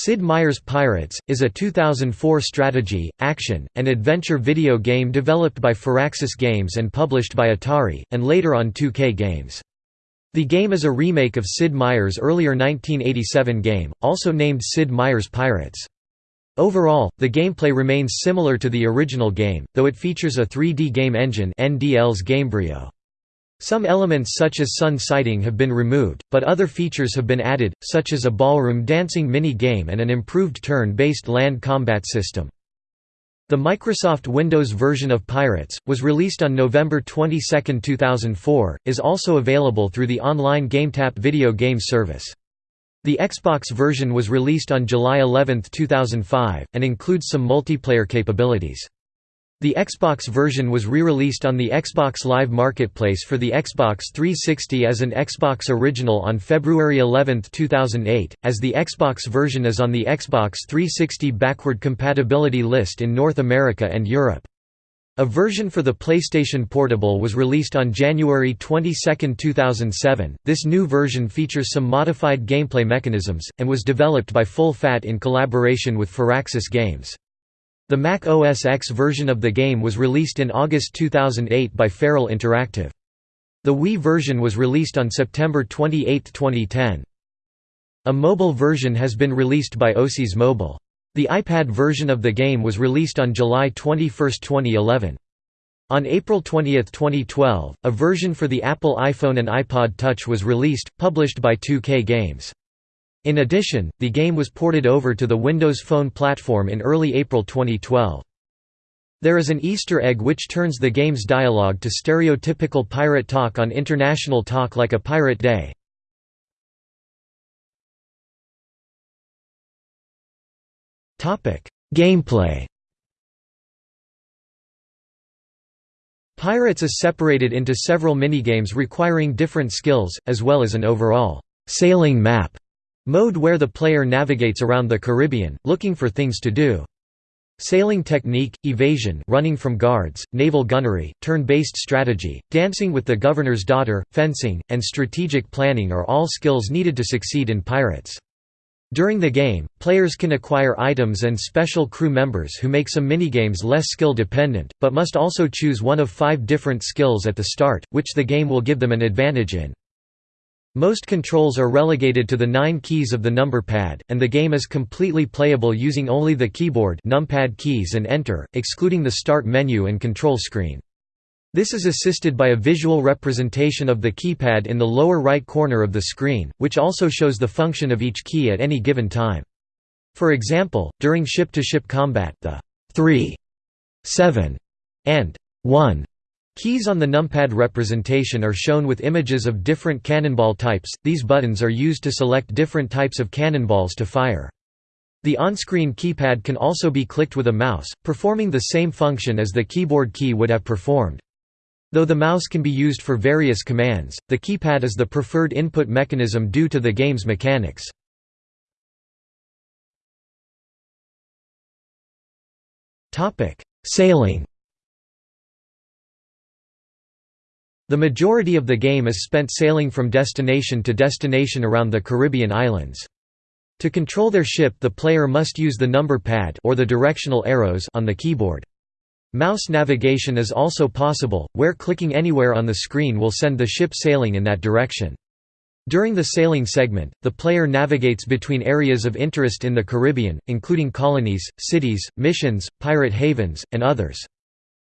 Sid Meier's Pirates, is a 2004 strategy, action, and adventure video game developed by Firaxis Games and published by Atari, and later on 2K Games. The game is a remake of Sid Meier's earlier 1987 game, also named Sid Meier's Pirates. Overall, the gameplay remains similar to the original game, though it features a 3D game engine NDL's Gamebryo. Some elements such as sun sighting have been removed, but other features have been added, such as a ballroom dancing mini-game and an improved turn-based land combat system. The Microsoft Windows version of Pirates, was released on November 22, 2004, is also available through the online GameTap video game service. The Xbox version was released on July 11, 2005, and includes some multiplayer capabilities. The Xbox version was re-released on the Xbox Live Marketplace for the Xbox 360 as an Xbox Original on February 11, 2008, as the Xbox version is on the Xbox 360 backward compatibility list in North America and Europe. A version for the PlayStation Portable was released on January 22, 2007. This new version features some modified gameplay mechanisms, and was developed by Full Fat in collaboration with Firaxis Games. The Mac OS X version of the game was released in August 2008 by Feral Interactive. The Wii version was released on September 28, 2010. A mobile version has been released by Oasys Mobile. The iPad version of the game was released on July 21, 2011. On April 20, 2012, a version for the Apple iPhone and iPod Touch was released, published by 2K Games. In addition, the game was ported over to the Windows Phone platform in early April 2012. There is an Easter egg which turns the game's dialogue to stereotypical pirate talk on International Talk Like a Pirate Day. Gameplay Pirates is separated into several minigames requiring different skills, as well as an overall «sailing map» Mode where the player navigates around the Caribbean, looking for things to do. Sailing technique, evasion running from guards, naval gunnery, turn-based strategy, dancing with the governor's daughter, fencing, and strategic planning are all skills needed to succeed in Pirates. During the game, players can acquire items and special crew members who make some minigames less skill-dependent, but must also choose one of five different skills at the start, which the game will give them an advantage in. Most controls are relegated to the nine keys of the number pad, and the game is completely playable using only the keyboard numpad keys and enter, excluding the start menu and control screen. This is assisted by a visual representation of the keypad in the lower right corner of the screen, which also shows the function of each key at any given time. For example, during ship-to-ship -ship combat, the 3, 7, and 1 Keys on the numpad representation are shown with images of different cannonball types, these buttons are used to select different types of cannonballs to fire. The on-screen keypad can also be clicked with a mouse, performing the same function as the keyboard key would have performed. Though the mouse can be used for various commands, the keypad is the preferred input mechanism due to the game's mechanics. Sailing The majority of the game is spent sailing from destination to destination around the Caribbean islands. To control their ship the player must use the number pad or the directional arrows on the keyboard. Mouse navigation is also possible, where clicking anywhere on the screen will send the ship sailing in that direction. During the sailing segment, the player navigates between areas of interest in the Caribbean, including colonies, cities, missions, pirate havens, and others.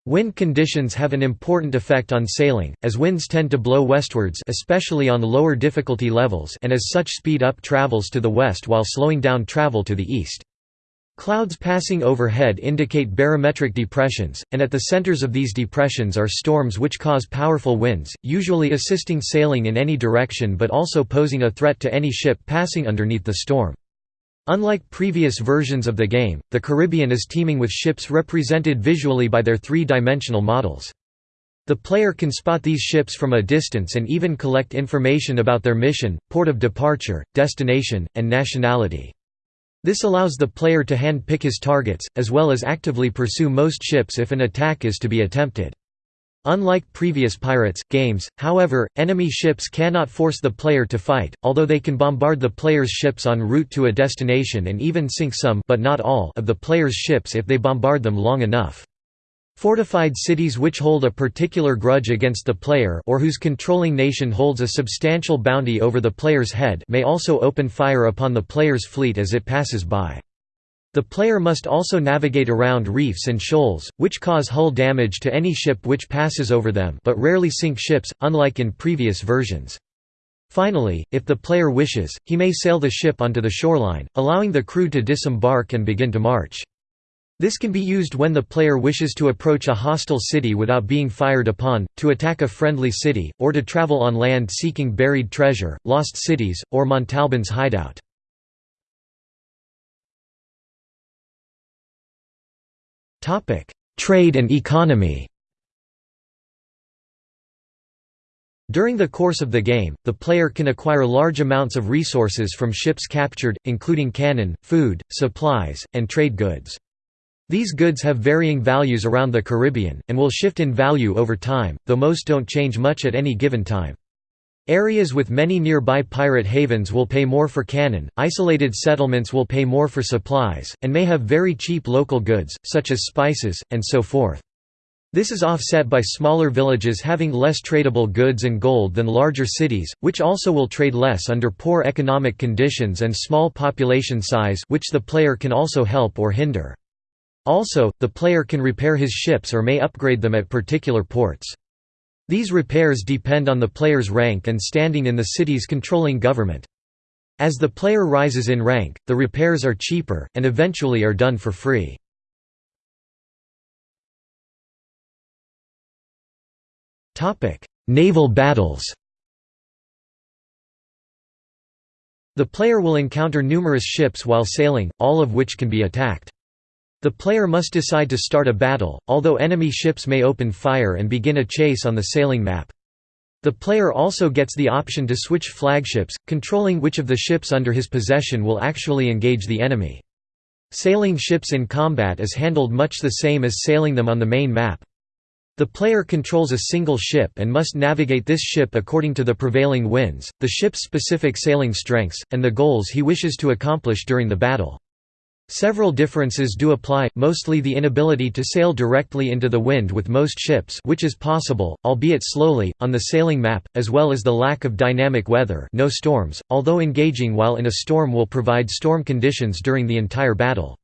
Wind conditions have an important effect on sailing, as winds tend to blow westwards especially on lower difficulty levels and as such speed up travels to the west while slowing down travel to the east. Clouds passing overhead indicate barometric depressions, and at the centers of these depressions are storms which cause powerful winds, usually assisting sailing in any direction but also posing a threat to any ship passing underneath the storm. Unlike previous versions of the game, the Caribbean is teeming with ships represented visually by their three-dimensional models. The player can spot these ships from a distance and even collect information about their mission, port of departure, destination, and nationality. This allows the player to hand-pick his targets, as well as actively pursue most ships if an attack is to be attempted. Unlike previous Pirates games, however, enemy ships cannot force the player to fight, although they can bombard the player's ships en route to a destination and even sink some but not all of the player's ships if they bombard them long enough. Fortified cities which hold a particular grudge against the player or whose controlling nation holds a substantial bounty over the player's head may also open fire upon the player's fleet as it passes by. The player must also navigate around reefs and shoals, which cause hull damage to any ship which passes over them but rarely sink ships, unlike in previous versions. Finally, if the player wishes, he may sail the ship onto the shoreline, allowing the crew to disembark and begin to march. This can be used when the player wishes to approach a hostile city without being fired upon, to attack a friendly city, or to travel on land seeking buried treasure, lost cities, or Montalban's hideout. Trade and economy During the course of the game, the player can acquire large amounts of resources from ships captured, including cannon, food, supplies, and trade goods. These goods have varying values around the Caribbean, and will shift in value over time, though most don't change much at any given time. Areas with many nearby pirate havens will pay more for cannon, isolated settlements will pay more for supplies, and may have very cheap local goods, such as spices, and so forth. This is offset by smaller villages having less tradable goods and gold than larger cities, which also will trade less under poor economic conditions and small population size which the player can also help or hinder. Also, the player can repair his ships or may upgrade them at particular ports. These repairs depend on the player's rank and standing in the city's controlling government. As the player rises in rank, the repairs are cheaper, and eventually are done for free. Naval battles The player will encounter numerous ships while sailing, all of which can be attacked. The player must decide to start a battle, although enemy ships may open fire and begin a chase on the sailing map. The player also gets the option to switch flagships, controlling which of the ships under his possession will actually engage the enemy. Sailing ships in combat is handled much the same as sailing them on the main map. The player controls a single ship and must navigate this ship according to the prevailing winds, the ship's specific sailing strengths, and the goals he wishes to accomplish during the battle. Several differences do apply, mostly the inability to sail directly into the wind with most ships which is possible, albeit slowly, on the sailing map, as well as the lack of dynamic weather no storms, although engaging while in a storm will provide storm conditions during the entire battle.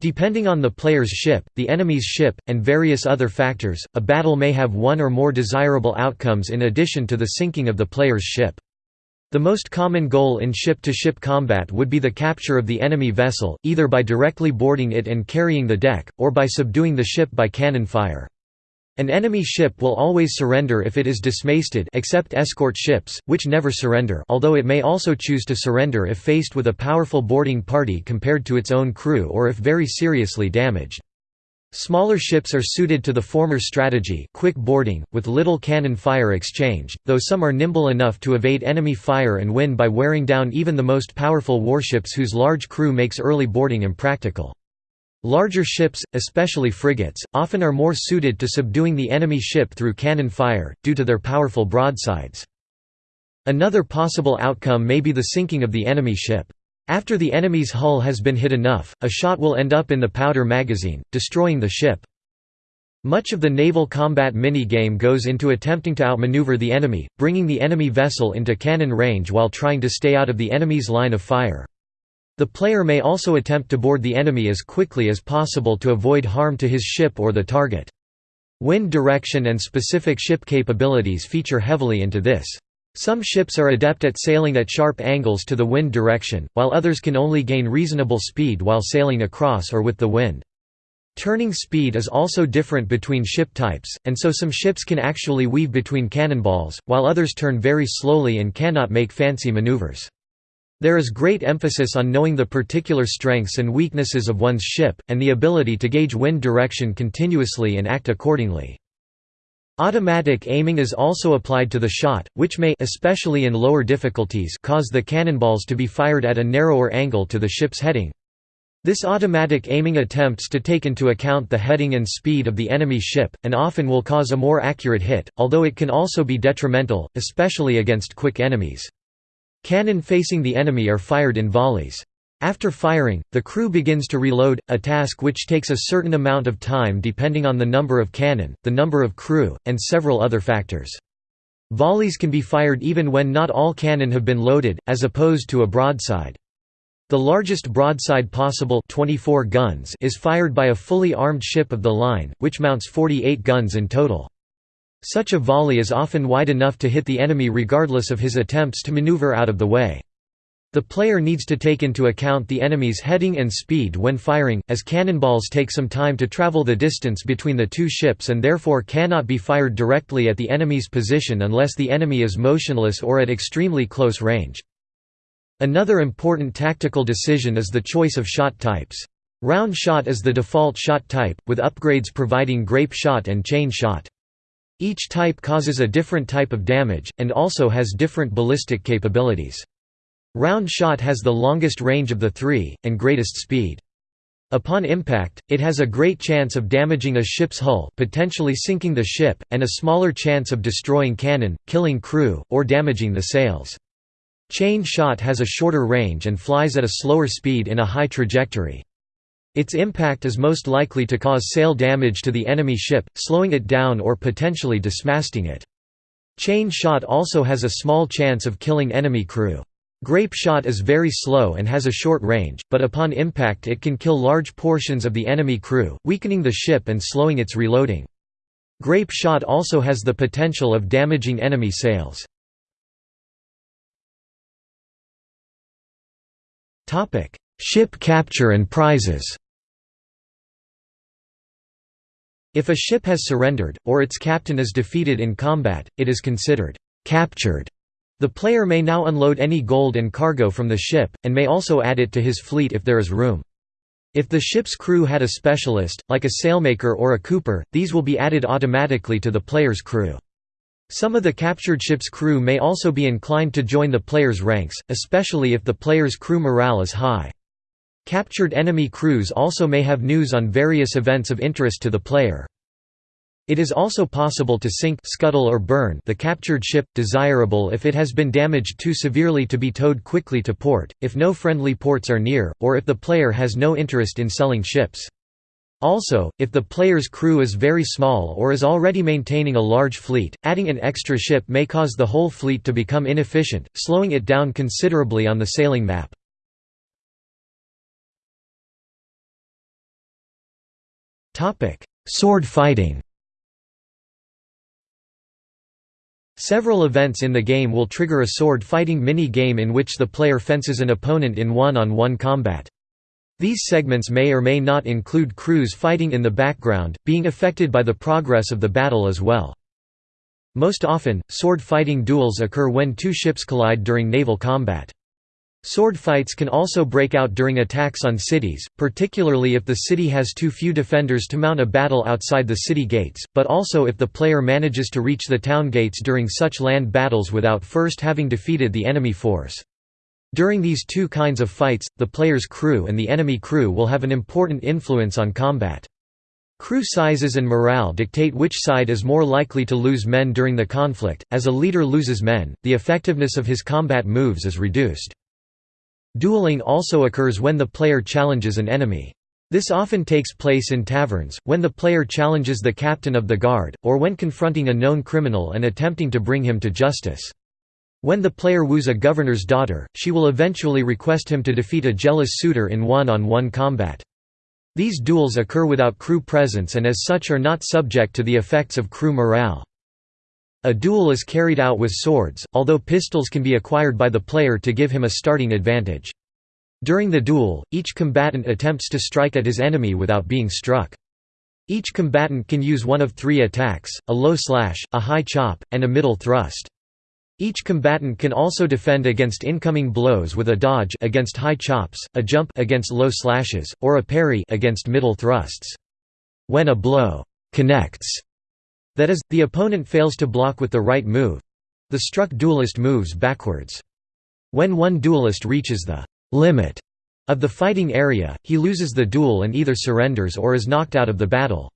Depending on the player's ship, the enemy's ship, and various other factors, a battle may have one or more desirable outcomes in addition to the sinking of the player's ship. The most common goal in ship-to-ship -ship combat would be the capture of the enemy vessel, either by directly boarding it and carrying the deck, or by subduing the ship by cannon fire. An enemy ship will always surrender if it is dismasted except escort ships, which never surrender although it may also choose to surrender if faced with a powerful boarding party compared to its own crew or if very seriously damaged. Smaller ships are suited to the former strategy quick boarding, with little cannon fire exchange, though some are nimble enough to evade enemy fire and win by wearing down even the most powerful warships whose large crew makes early boarding impractical. Larger ships, especially frigates, often are more suited to subduing the enemy ship through cannon fire, due to their powerful broadsides. Another possible outcome may be the sinking of the enemy ship. After the enemy's hull has been hit enough, a shot will end up in the powder magazine, destroying the ship. Much of the naval combat mini-game goes into attempting to outmaneuver the enemy, bringing the enemy vessel into cannon range while trying to stay out of the enemy's line of fire. The player may also attempt to board the enemy as quickly as possible to avoid harm to his ship or the target. Wind direction and specific ship capabilities feature heavily into this. Some ships are adept at sailing at sharp angles to the wind direction, while others can only gain reasonable speed while sailing across or with the wind. Turning speed is also different between ship types, and so some ships can actually weave between cannonballs, while others turn very slowly and cannot make fancy maneuvers. There is great emphasis on knowing the particular strengths and weaknesses of one's ship, and the ability to gauge wind direction continuously and act accordingly. Automatic aiming is also applied to the shot, which may especially in lower difficulties cause the cannonballs to be fired at a narrower angle to the ship's heading. This automatic aiming attempts to take into account the heading and speed of the enemy ship, and often will cause a more accurate hit, although it can also be detrimental, especially against quick enemies. Cannon facing the enemy are fired in volleys. After firing, the crew begins to reload, a task which takes a certain amount of time depending on the number of cannon, the number of crew, and several other factors. Volleys can be fired even when not all cannon have been loaded, as opposed to a broadside. The largest broadside possible 24 guns is fired by a fully armed ship of the line, which mounts 48 guns in total. Such a volley is often wide enough to hit the enemy regardless of his attempts to maneuver out of the way. The player needs to take into account the enemy's heading and speed when firing, as cannonballs take some time to travel the distance between the two ships and therefore cannot be fired directly at the enemy's position unless the enemy is motionless or at extremely close range. Another important tactical decision is the choice of shot types. Round shot is the default shot type, with upgrades providing grape shot and chain shot. Each type causes a different type of damage, and also has different ballistic capabilities. Round shot has the longest range of the three, and greatest speed. Upon impact, it has a great chance of damaging a ship's hull potentially sinking the ship, and a smaller chance of destroying cannon, killing crew, or damaging the sails. Chain shot has a shorter range and flies at a slower speed in a high trajectory. Its impact is most likely to cause sail damage to the enemy ship, slowing it down or potentially dismasting it. Chain shot also has a small chance of killing enemy crew. Grape shot is very slow and has a short range, but upon impact it can kill large portions of the enemy crew, weakening the ship and slowing its reloading. Grape shot also has the potential of damaging enemy sails. Ship capture and prizes. If a ship has surrendered, or its captain is defeated in combat, it is considered captured. The player may now unload any gold and cargo from the ship, and may also add it to his fleet if there is room. If the ship's crew had a specialist, like a sailmaker or a cooper, these will be added automatically to the player's crew. Some of the captured ship's crew may also be inclined to join the player's ranks, especially if the player's crew morale is high. Captured enemy crews also may have news on various events of interest to the player. It is also possible to sink scuttle or burn the captured ship, desirable if it has been damaged too severely to be towed quickly to port, if no friendly ports are near, or if the player has no interest in selling ships. Also, if the player's crew is very small or is already maintaining a large fleet, adding an extra ship may cause the whole fleet to become inefficient, slowing it down considerably on the sailing map. Sword fighting Several events in the game will trigger a sword fighting mini-game in which the player fences an opponent in one-on-one -on -one combat. These segments may or may not include crews fighting in the background, being affected by the progress of the battle as well. Most often, sword fighting duels occur when two ships collide during naval combat. Sword fights can also break out during attacks on cities, particularly if the city has too few defenders to mount a battle outside the city gates, but also if the player manages to reach the town gates during such land battles without first having defeated the enemy force. During these two kinds of fights, the player's crew and the enemy crew will have an important influence on combat. Crew sizes and morale dictate which side is more likely to lose men during the conflict. As a leader loses men, the effectiveness of his combat moves is reduced. Dueling also occurs when the player challenges an enemy. This often takes place in taverns, when the player challenges the captain of the guard, or when confronting a known criminal and attempting to bring him to justice. When the player woos a governor's daughter, she will eventually request him to defeat a jealous suitor in one-on-one -on -one combat. These duels occur without crew presence and as such are not subject to the effects of crew morale. A duel is carried out with swords, although pistols can be acquired by the player to give him a starting advantage. During the duel, each combatant attempts to strike at his enemy without being struck. Each combatant can use one of three attacks, a low slash, a high chop, and a middle thrust. Each combatant can also defend against incoming blows with a dodge against high chops, a jump against low slashes, or a parry against middle thrusts. When a blow connects, that is, the opponent fails to block with the right move, the struck duelist moves backwards. When one duelist reaches the limit of the fighting area, he loses the duel and either surrenders or is knocked out of the battle.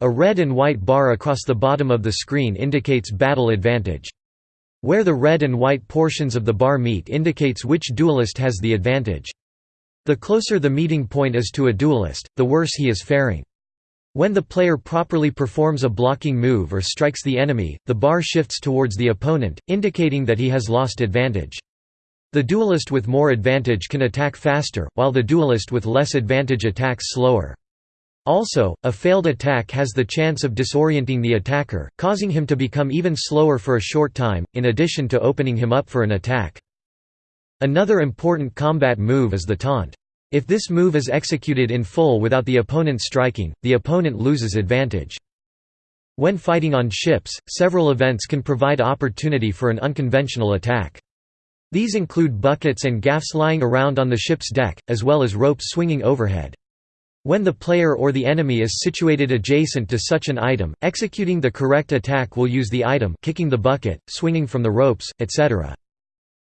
A red and white bar across the bottom of the screen indicates battle advantage. Where the red and white portions of the bar meet indicates which duelist has the advantage. The closer the meeting point is to a duelist, the worse he is faring. When the player properly performs a blocking move or strikes the enemy, the bar shifts towards the opponent, indicating that he has lost advantage. The duelist with more advantage can attack faster, while the duelist with less advantage attacks slower. Also, a failed attack has the chance of disorienting the attacker, causing him to become even slower for a short time, in addition to opening him up for an attack. Another important combat move is the taunt. If this move is executed in full without the opponent striking, the opponent loses advantage. When fighting on ships, several events can provide opportunity for an unconventional attack. These include buckets and gaffs lying around on the ship's deck, as well as ropes swinging overhead. When the player or the enemy is situated adjacent to such an item, executing the correct attack will use the item kicking the bucket, swinging from the ropes, etc.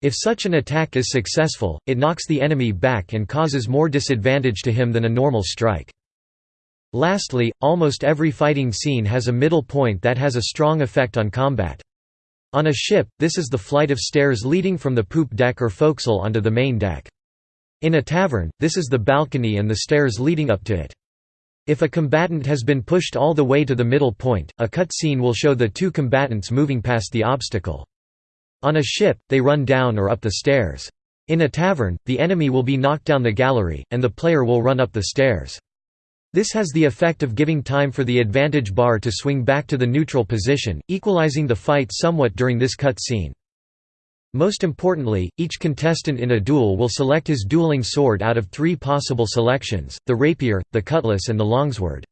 If such an attack is successful, it knocks the enemy back and causes more disadvantage to him than a normal strike. Lastly, almost every fighting scene has a middle point that has a strong effect on combat. On a ship, this is the flight of stairs leading from the poop deck or forecastle onto the main deck. In a tavern, this is the balcony and the stairs leading up to it. If a combatant has been pushed all the way to the middle point, a cut scene will show the two combatants moving past the obstacle. On a ship, they run down or up the stairs. In a tavern, the enemy will be knocked down the gallery, and the player will run up the stairs. This has the effect of giving time for the advantage bar to swing back to the neutral position, equalizing the fight somewhat during this cut scene. Most importantly, each contestant in a duel will select his dueling sword out of three possible selections, the rapier, the cutlass and the longsword.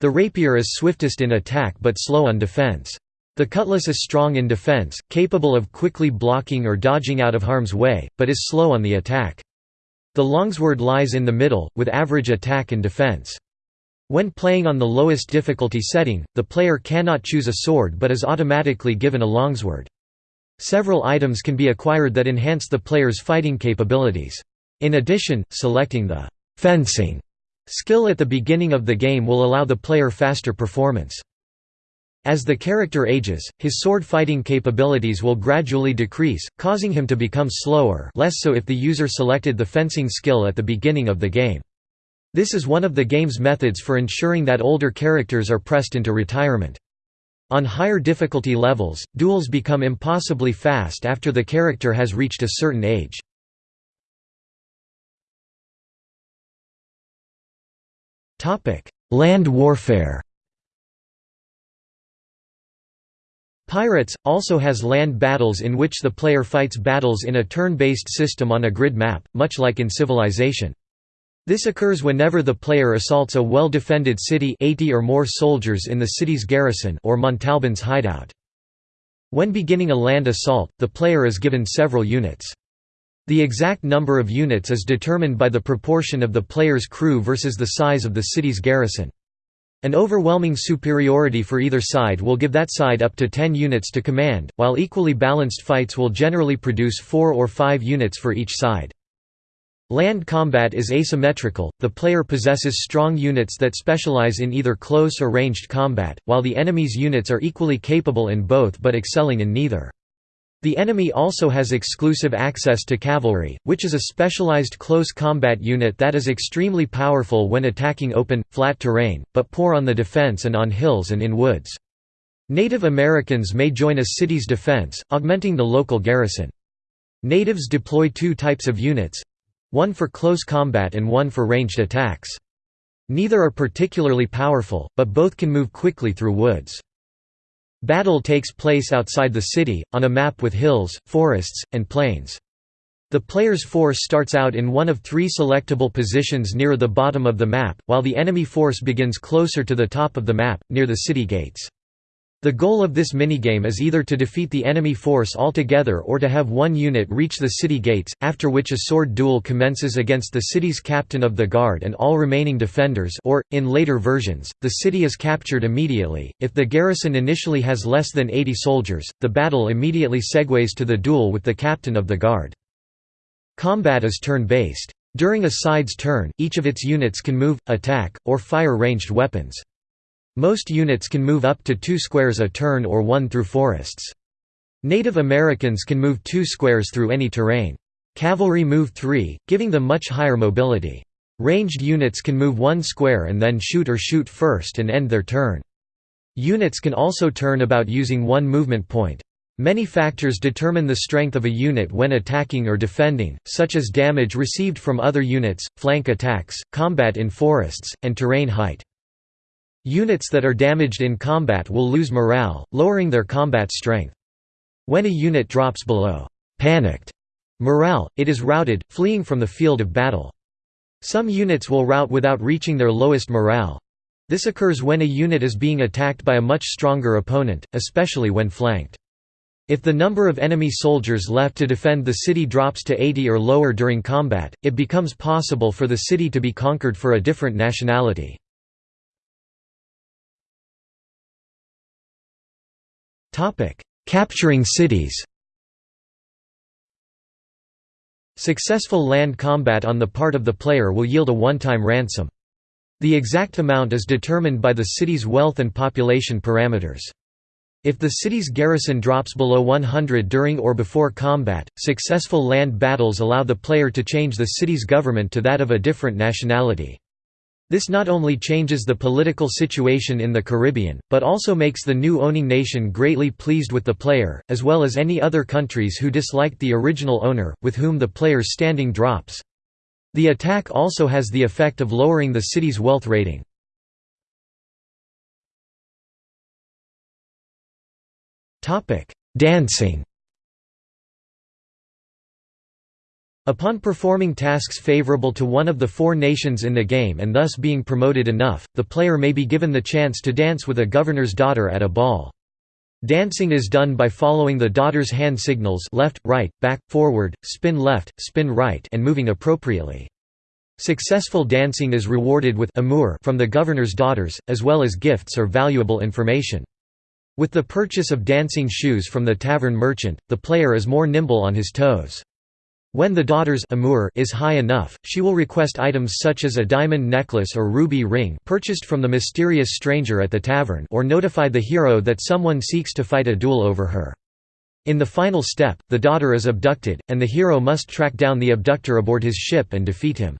The rapier is swiftest in attack but slow on defense. The cutlass is strong in defense, capable of quickly blocking or dodging out of harm's way, but is slow on the attack. The longsword lies in the middle, with average attack and defense. When playing on the lowest difficulty setting, the player cannot choose a sword but is automatically given a longsword. Several items can be acquired that enhance the player's fighting capabilities. In addition, selecting the «fencing» skill at the beginning of the game will allow the player faster performance. As the character ages, his sword fighting capabilities will gradually decrease, causing him to become slower less so if the user selected the fencing skill at the beginning of the game. This is one of the game's methods for ensuring that older characters are pressed into retirement. On higher difficulty levels, duels become impossibly fast after the character has reached a certain age. Land warfare Pirates, also has land battles in which the player fights battles in a turn-based system on a grid map, much like in Civilization. This occurs whenever the player assaults a well-defended city 80 or more soldiers in the city's garrison or Montalban's hideout. When beginning a land assault, the player is given several units. The exact number of units is determined by the proportion of the player's crew versus the size of the city's garrison. An overwhelming superiority for either side will give that side up to 10 units to command, while equally balanced fights will generally produce 4 or 5 units for each side. Land combat is asymmetrical, the player possesses strong units that specialize in either close or ranged combat, while the enemy's units are equally capable in both but excelling in neither. The enemy also has exclusive access to cavalry, which is a specialized close combat unit that is extremely powerful when attacking open, flat terrain, but poor on the defense and on hills and in woods. Native Americans may join a city's defense, augmenting the local garrison. Natives deploy two types of units, one for close combat and one for ranged attacks. Neither are particularly powerful, but both can move quickly through woods. Battle takes place outside the city, on a map with hills, forests, and plains. The player's force starts out in one of three selectable positions near the bottom of the map, while the enemy force begins closer to the top of the map, near the city gates. The goal of this minigame is either to defeat the enemy force altogether or to have one unit reach the city gates, after which a sword duel commences against the city's captain of the guard and all remaining defenders or, in later versions, the city is captured immediately. If the garrison initially has less than 80 soldiers, the battle immediately segues to the duel with the captain of the guard. Combat is turn-based. During a side's turn, each of its units can move, attack, or fire ranged weapons. Most units can move up to two squares a turn or one through forests. Native Americans can move two squares through any terrain. Cavalry move three, giving them much higher mobility. Ranged units can move one square and then shoot or shoot first and end their turn. Units can also turn about using one movement point. Many factors determine the strength of a unit when attacking or defending, such as damage received from other units, flank attacks, combat in forests, and terrain height. Units that are damaged in combat will lose morale, lowering their combat strength. When a unit drops below panicked morale, it is routed, fleeing from the field of battle. Some units will rout without reaching their lowest morale. This occurs when a unit is being attacked by a much stronger opponent, especially when flanked. If the number of enemy soldiers left to defend the city drops to 80 or lower during combat, it becomes possible for the city to be conquered for a different nationality. Capturing cities Successful land combat on the part of the player will yield a one-time ransom. The exact amount is determined by the city's wealth and population parameters. If the city's garrison drops below 100 during or before combat, successful land battles allow the player to change the city's government to that of a different nationality. This not only changes the political situation in the Caribbean, but also makes the new owning nation greatly pleased with the player, as well as any other countries who disliked the original owner, with whom the player's standing drops. The attack also has the effect of lowering the city's wealth rating. Dancing Upon performing tasks favorable to one of the four nations in the game and thus being promoted enough, the player may be given the chance to dance with a governor's daughter at a ball. Dancing is done by following the daughter's hand signals left, right, back, forward, spin left, spin right and moving appropriately. Successful dancing is rewarded with amour from the governor's daughters, as well as gifts or valuable information. With the purchase of dancing shoes from the tavern merchant, the player is more nimble on his toes. When the daughter's amour is high enough, she will request items such as a diamond necklace or ruby ring purchased from the mysterious stranger at the tavern or notify the hero that someone seeks to fight a duel over her. In the final step, the daughter is abducted, and the hero must track down the abductor aboard his ship and defeat him.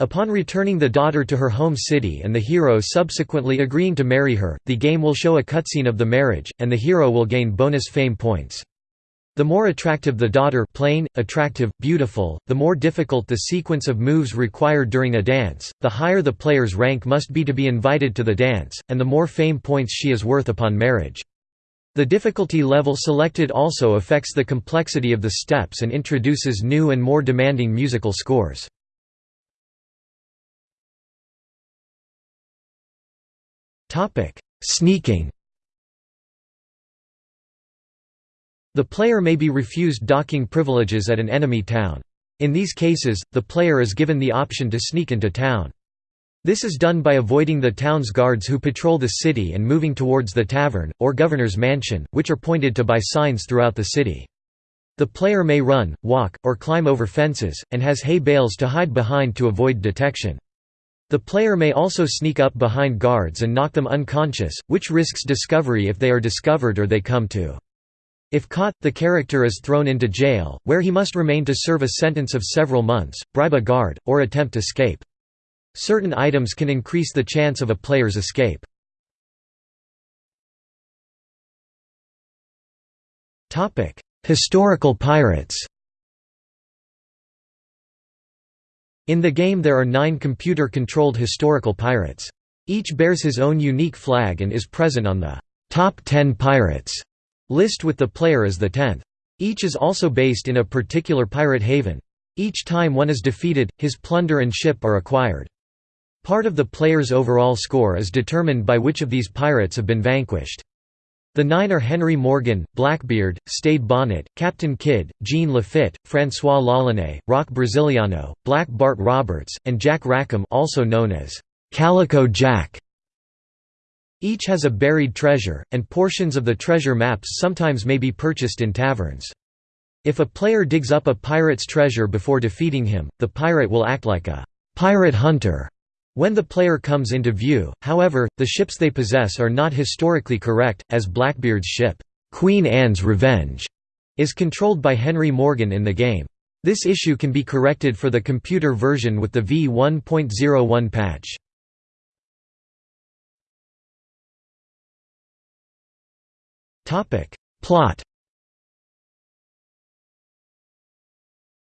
Upon returning the daughter to her home city and the hero subsequently agreeing to marry her, the game will show a cutscene of the marriage, and the hero will gain bonus fame points. The more attractive the daughter plain, attractive, beautiful, the more difficult the sequence of moves required during a dance, the higher the player's rank must be to be invited to the dance, and the more fame points she is worth upon marriage. The difficulty level selected also affects the complexity of the steps and introduces new and more demanding musical scores. Sneaking The player may be refused docking privileges at an enemy town. In these cases, the player is given the option to sneak into town. This is done by avoiding the town's guards who patrol the city and moving towards the tavern, or governor's mansion, which are pointed to by signs throughout the city. The player may run, walk, or climb over fences, and has hay bales to hide behind to avoid detection. The player may also sneak up behind guards and knock them unconscious, which risks discovery if they are discovered or they come to. If caught, the character is thrown into jail, where he must remain to serve a sentence of several months, bribe a guard, or attempt escape. Certain items can increase the chance of a player's escape. Historical pirates In the game there are nine computer-controlled historical pirates. Each bears his own unique flag and is present on the «Top 10 Pirates» list with the player as the tenth. Each is also based in a particular pirate haven. Each time one is defeated, his plunder and ship are acquired. Part of the player's overall score is determined by which of these pirates have been vanquished. The nine are Henry Morgan, Blackbeard, Stede Bonnet, Captain Kidd, Jean Lafitte, François L'Olonnais, Rock Braziliano, Black Bart Roberts, and Jack Rackham also known as Calico Jack. Each has a buried treasure, and portions of the treasure maps sometimes may be purchased in taverns. If a player digs up a pirate's treasure before defeating him, the pirate will act like a pirate hunter when the player comes into view, however, the ships they possess are not historically correct, as Blackbeard's ship, Queen Anne's Revenge, is controlled by Henry Morgan in the game. This issue can be corrected for the computer version with the V1.01 patch. Plot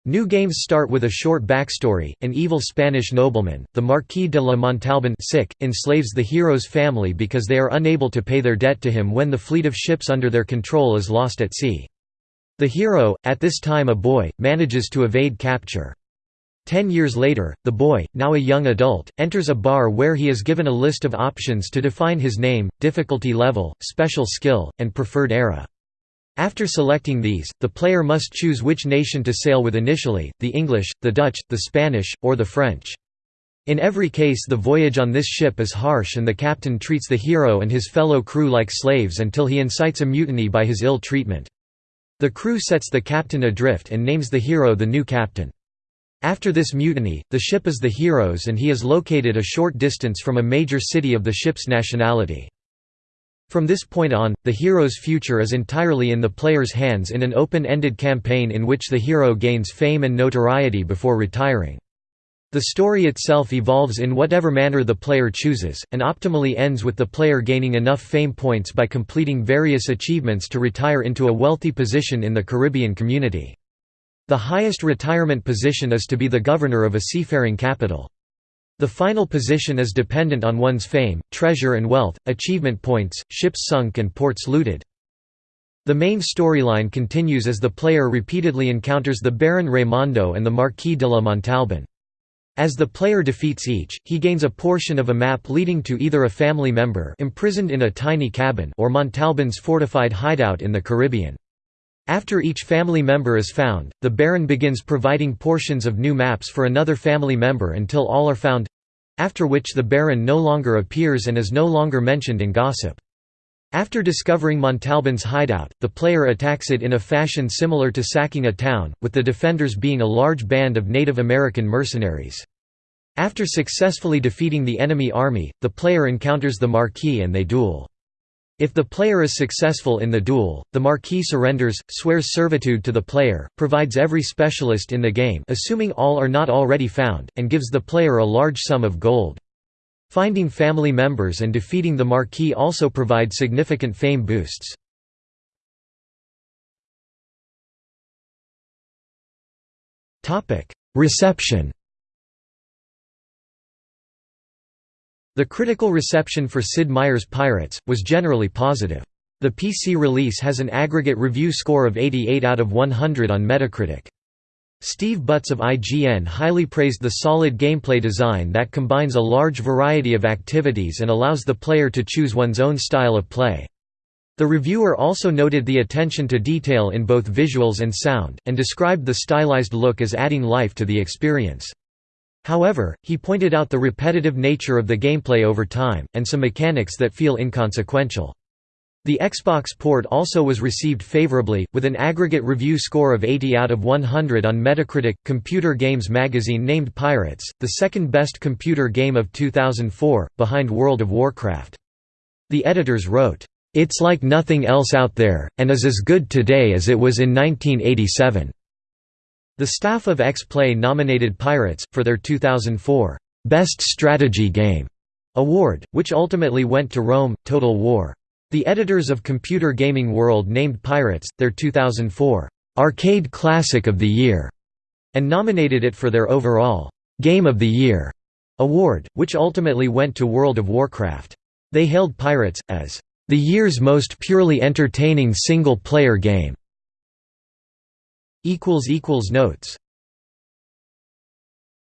New games start with a short backstory. An evil Spanish nobleman, the Marquis de la Montalban sic, enslaves the hero's family because they are unable to pay their debt to him when the fleet of ships under their control is lost at sea. The hero, at this time a boy, manages to evade capture. Ten years later, the boy, now a young adult, enters a bar where he is given a list of options to define his name, difficulty level, special skill, and preferred era. After selecting these, the player must choose which nation to sail with initially, the English, the Dutch, the Spanish, or the French. In every case the voyage on this ship is harsh and the captain treats the hero and his fellow crew like slaves until he incites a mutiny by his ill treatment. The crew sets the captain adrift and names the hero the new captain. After this mutiny, the ship is the hero's and he is located a short distance from a major city of the ship's nationality. From this point on, the hero's future is entirely in the player's hands in an open-ended campaign in which the hero gains fame and notoriety before retiring. The story itself evolves in whatever manner the player chooses, and optimally ends with the player gaining enough fame points by completing various achievements to retire into a wealthy position in the Caribbean community. The highest retirement position is to be the governor of a seafaring capital. The final position is dependent on one's fame, treasure and wealth, achievement points, ships sunk and ports looted. The main storyline continues as the player repeatedly encounters the Baron Raimondo and the Marquis de la Montalban. As the player defeats each, he gains a portion of a map leading to either a family member imprisoned in a tiny cabin or Montalban's fortified hideout in the Caribbean. After each family member is found, the Baron begins providing portions of new maps for another family member until all are found—after which the Baron no longer appears and is no longer mentioned in gossip. After discovering Montalban's hideout, the player attacks it in a fashion similar to sacking a town, with the defenders being a large band of Native American mercenaries. After successfully defeating the enemy army, the player encounters the Marquis and they duel. If the player is successful in the duel, the Marquis surrenders, swears servitude to the player, provides every specialist in the game assuming all are not already found, and gives the player a large sum of gold. Finding family members and defeating the Marquis also provide significant fame boosts. Reception The critical reception for Sid Meier's Pirates, was generally positive. The PC release has an aggregate review score of 88 out of 100 on Metacritic. Steve Butts of IGN highly praised the solid gameplay design that combines a large variety of activities and allows the player to choose one's own style of play. The reviewer also noted the attention to detail in both visuals and sound, and described the stylized look as adding life to the experience. However, he pointed out the repetitive nature of the gameplay over time, and some mechanics that feel inconsequential. The Xbox port also was received favorably, with an aggregate review score of 80 out of 100 on Metacritic. Computer Games magazine named Pirates, the second best computer game of 2004, behind World of Warcraft. The editors wrote, It's like nothing else out there, and is as good today as it was in 1987. The staff of X-Play nominated Pirates, for their 2004 Best Strategy Game award, which ultimately went to Rome, Total War. The editors of Computer Gaming World named Pirates, their 2004 Arcade Classic of the Year, and nominated it for their overall Game of the Year award, which ultimately went to World of Warcraft. They hailed Pirates, as the year's most purely entertaining single-player game. Notes